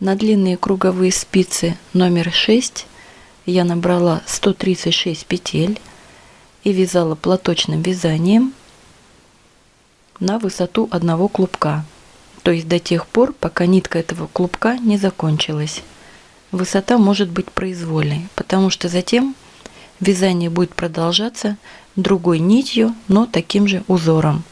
На длинные круговые спицы номер 6 я набрала 136 петель и вязала платочным вязанием на высоту одного клубка, то есть до тех пор, пока нитка этого клубка не закончилась. Высота может быть произвольной, потому что затем вязание будет продолжаться другой нитью, но таким же узором.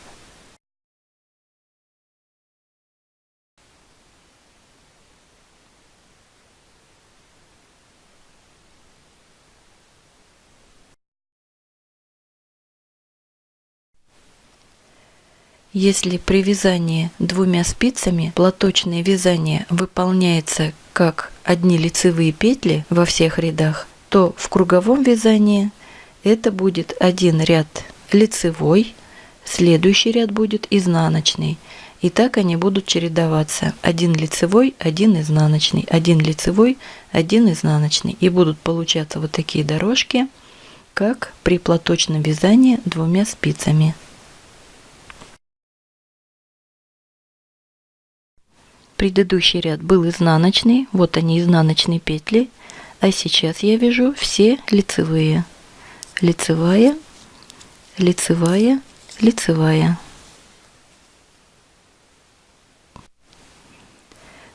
Если при вязании двумя спицами платочное вязание выполняется как одни лицевые петли во всех рядах, то в круговом вязании это будет один ряд лицевой, следующий ряд будет изнаночный. И так они будут чередоваться. Один лицевой, один изнаночный, один лицевой, один изнаночный. И будут получаться вот такие дорожки, как при платочном вязании двумя спицами. Предыдущий ряд был изнаночный, вот они изнаночные петли, а сейчас я вяжу все лицевые. Лицевая, лицевая, лицевая.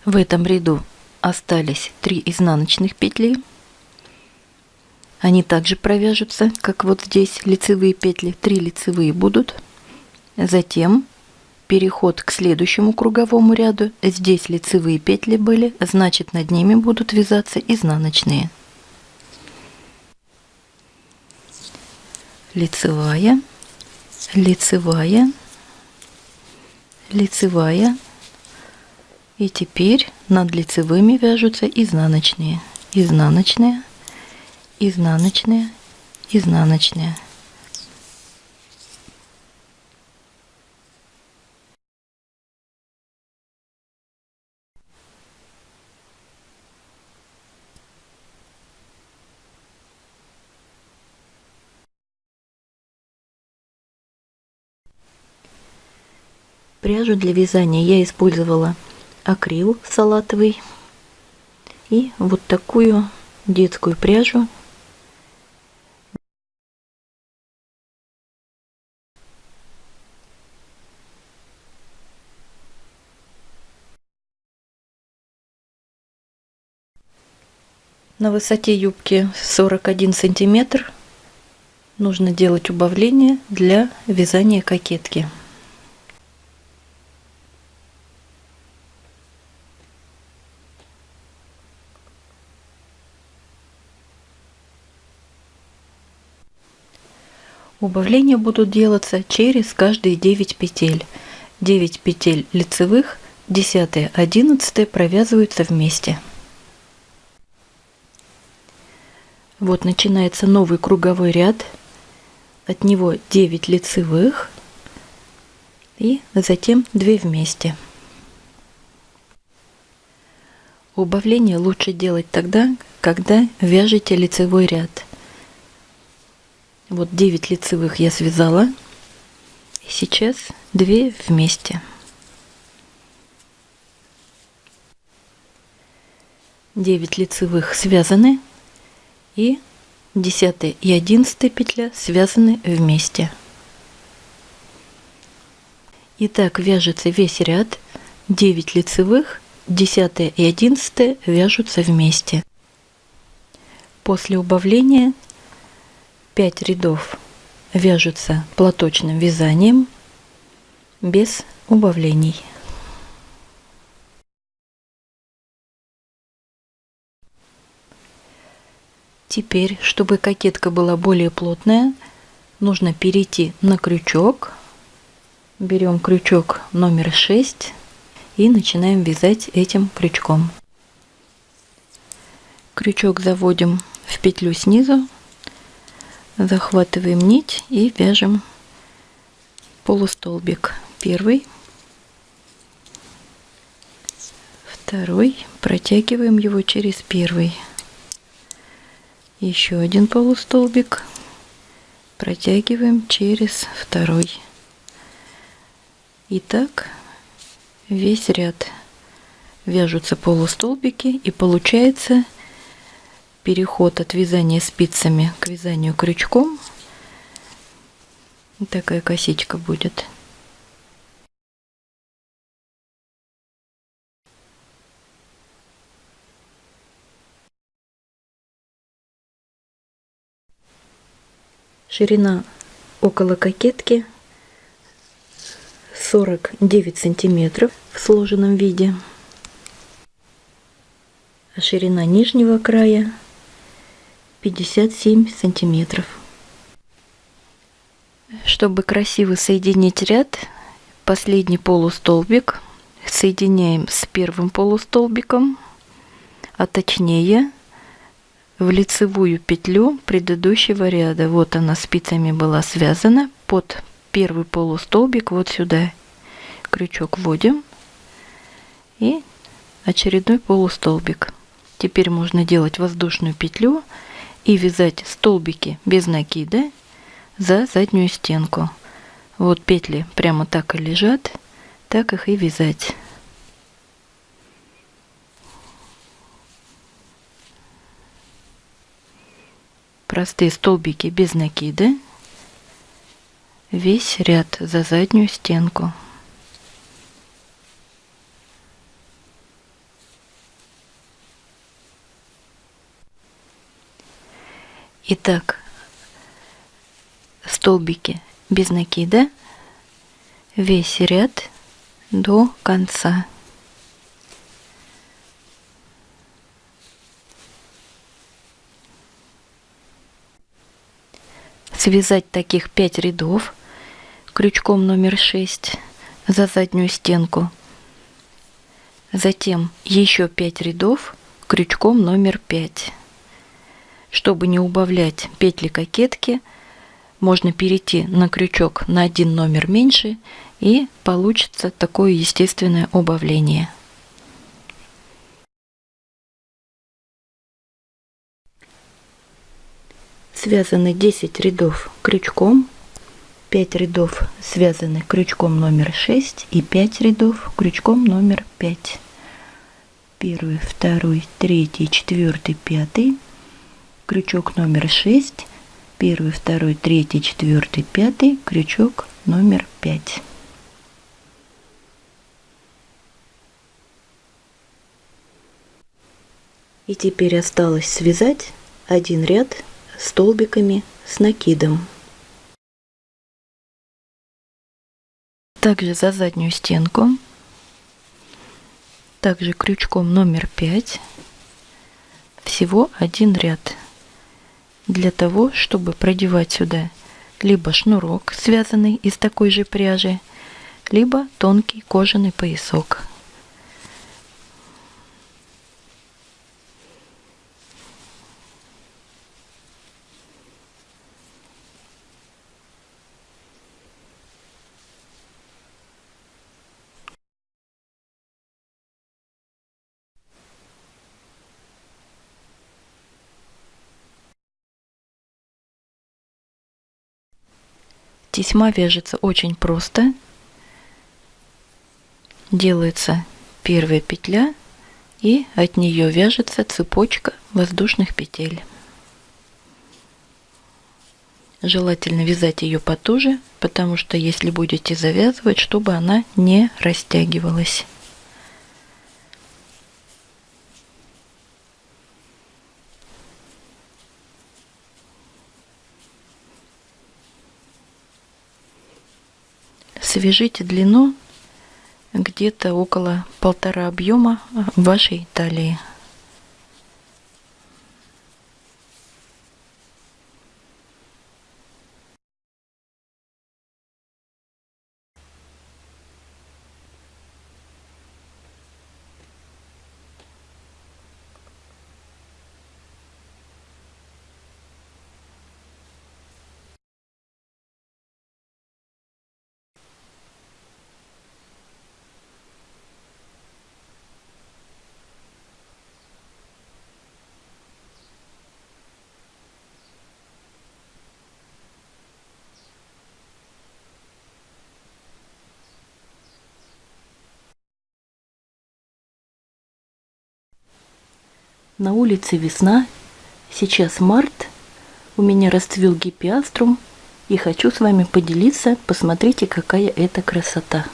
В этом ряду остались 3 изнаночных петли. Они также провяжутся, как вот здесь лицевые петли, 3 лицевые будут. Затем переход к следующему круговому ряду. Здесь лицевые петли были, значит над ними будут вязаться изнаночные. Лицевая, лицевая, лицевая. И теперь над лицевыми вяжутся изнаночные, изнаночные, изнаночные, изнаночные. Пряжу для вязания я использовала акрил салатовый и вот такую детскую пряжу. На высоте юбки 41 сантиметр нужно делать убавление для вязания кокетки Убавления будут делаться через каждые 9 петель. 9 петель лицевых, 10 11 провязываются вместе. Вот начинается новый круговой ряд. От него 9 лицевых и затем 2 вместе. Убавление лучше делать тогда, когда вяжете лицевой ряд – вот 9 лицевых я связала. И сейчас 2 вместе. 9 лицевых связаны и 10 и 11 петля связаны вместе. Итак, вяжется весь ряд 9 лицевых, 10 и 11 вяжутся вместе. После убавления 5 рядов вяжутся платочным вязанием без убавлений. Теперь, чтобы кокетка была более плотная, нужно перейти на крючок. Берем крючок номер 6 и начинаем вязать этим крючком. Крючок заводим в петлю снизу захватываем нить и вяжем полустолбик. Первый. Второй. Протягиваем его через первый. Еще один полустолбик. Протягиваем через второй. И так весь ряд. Вяжутся полустолбики и получается переход от вязания спицами к вязанию крючком. Такая косичка будет. Ширина около кокетки 49 сантиметров в сложенном виде. А ширина нижнего края 57 сантиметров. Чтобы красиво соединить ряд, последний полустолбик соединяем с первым полустолбиком, а точнее в лицевую петлю предыдущего ряда. Вот она спицами была связана под первый полустолбик вот сюда крючок вводим и очередной полустолбик. Теперь можно делать воздушную петлю и вязать столбики без накида за заднюю стенку. Вот петли прямо так и лежат, так их и вязать. Простые столбики без накида. Весь ряд за заднюю стенку. Итак, столбики без накида, весь ряд до конца. Связать таких 5 рядов крючком номер 6 за заднюю стенку. Затем еще 5 рядов крючком номер 5. Чтобы не убавлять петли кокетки, можно перейти на крючок на один номер меньше и получится такое естественное убавление. Связаны 10 рядов крючком, 5 рядов связаны крючком номер 6 и 5 рядов крючком номер 5. Первый, второй, третий, четвертый, пятый крючок номер 6, первый, второй, третий, четвертый, пятый, крючок номер 5. И теперь осталось связать один ряд столбиками с накидом. Также за заднюю стенку, также крючком номер 5, всего один ряд для того, чтобы продевать сюда либо шнурок, связанный из такой же пряжи, либо тонкий кожаный поясок. Тесьма вяжется очень просто. Делается первая петля и от нее вяжется цепочка воздушных петель. Желательно вязать ее потуже, потому что если будете завязывать, чтобы она не растягивалась. Свяжите длину где-то около полтора объема вашей талии. На улице весна, сейчас март, у меня расцвел гипиаструм, и хочу с вами поделиться, посмотрите, какая это красота.